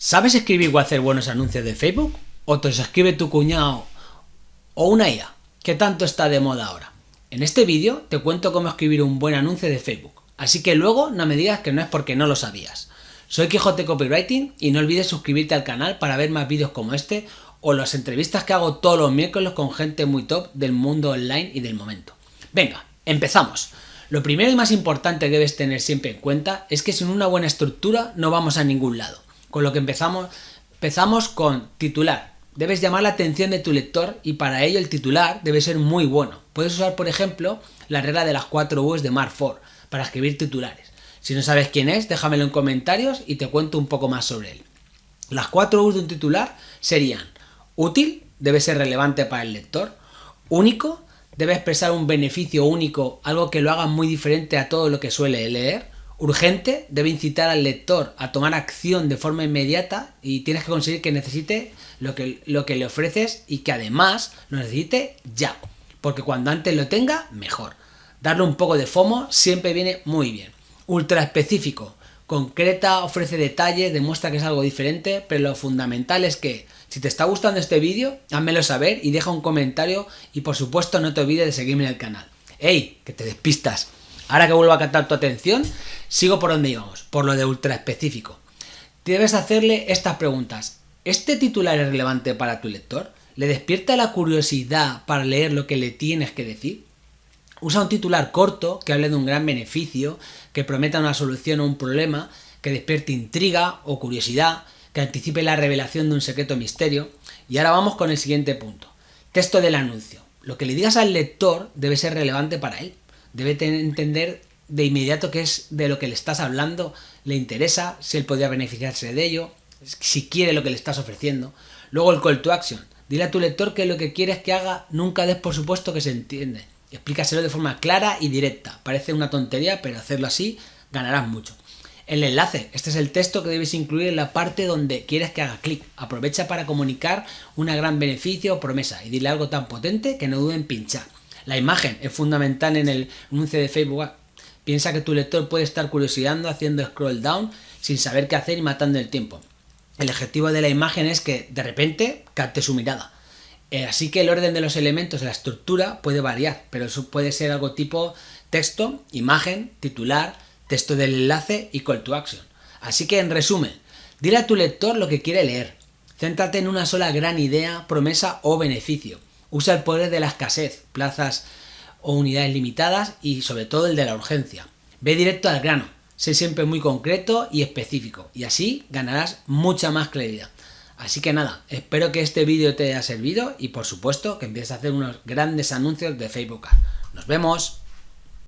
¿Sabes escribir o hacer buenos anuncios de Facebook? ¿O te los escribe tu cuñado o una IA? ¿Qué tanto está de moda ahora? En este vídeo te cuento cómo escribir un buen anuncio de Facebook, así que luego no me digas que no es porque no lo sabías. Soy Quijote Copywriting y no olvides suscribirte al canal para ver más vídeos como este o las entrevistas que hago todos los miércoles con gente muy top del mundo online y del momento. Venga, empezamos. Lo primero y más importante que debes tener siempre en cuenta es que sin una buena estructura no vamos a ningún lado. Con lo que empezamos, empezamos con titular. Debes llamar la atención de tu lector y para ello el titular debe ser muy bueno. Puedes usar, por ejemplo, la regla de las 4 U's de Mark Ford para escribir titulares. Si no sabes quién es, déjamelo en comentarios y te cuento un poco más sobre él. Las 4 U's de un titular serían útil, debe ser relevante para el lector, único, debe expresar un beneficio único, algo que lo haga muy diferente a todo lo que suele leer, urgente, debe incitar al lector a tomar acción de forma inmediata y tienes que conseguir que necesite lo que, lo que le ofreces y que además lo necesite ya. Porque cuando antes lo tenga, mejor. Darle un poco de FOMO siempre viene muy bien. Ultra específico, concreta, ofrece detalles, demuestra que es algo diferente, pero lo fundamental es que si te está gustando este vídeo, házmelo saber y deja un comentario y por supuesto no te olvides de seguirme en el canal. ¡Ey! Que te despistas. Ahora que vuelvo a captar tu atención, sigo por donde íbamos, por lo de ultra específico. Debes hacerle estas preguntas. ¿Este titular es relevante para tu lector? ¿Le despierta la curiosidad para leer lo que le tienes que decir? Usa un titular corto que hable de un gran beneficio, que prometa una solución a un problema, que despierte intriga o curiosidad, que anticipe la revelación de un secreto misterio. Y ahora vamos con el siguiente punto. Texto del anuncio. Lo que le digas al lector debe ser relevante para él debe entender de inmediato qué es de lo que le estás hablando, le interesa, si él podría beneficiarse de ello, si quiere lo que le estás ofreciendo. Luego el call to action. Dile a tu lector que lo que quieres que haga nunca des por supuesto que se entiende. Explícaselo de forma clara y directa. Parece una tontería, pero hacerlo así ganarás mucho. El enlace. Este es el texto que debes incluir en la parte donde quieres que haga clic. Aprovecha para comunicar un gran beneficio o promesa y dile algo tan potente que no duden en pinchar. La imagen es fundamental en el anuncio de Facebook. Piensa que tu lector puede estar curiosidando haciendo scroll down sin saber qué hacer y matando el tiempo. El objetivo de la imagen es que de repente capte su mirada. Eh, así que el orden de los elementos la estructura puede variar, pero eso puede ser algo tipo texto, imagen, titular, texto del enlace y call to action. Así que en resumen, dile a tu lector lo que quiere leer. Céntrate en una sola gran idea, promesa o beneficio. Usa el poder de la escasez, plazas o unidades limitadas y sobre todo el de la urgencia. Ve directo al grano, sé siempre muy concreto y específico y así ganarás mucha más claridad. Así que nada, espero que este vídeo te haya servido y por supuesto que empieces a hacer unos grandes anuncios de Facebook. ¡Nos vemos!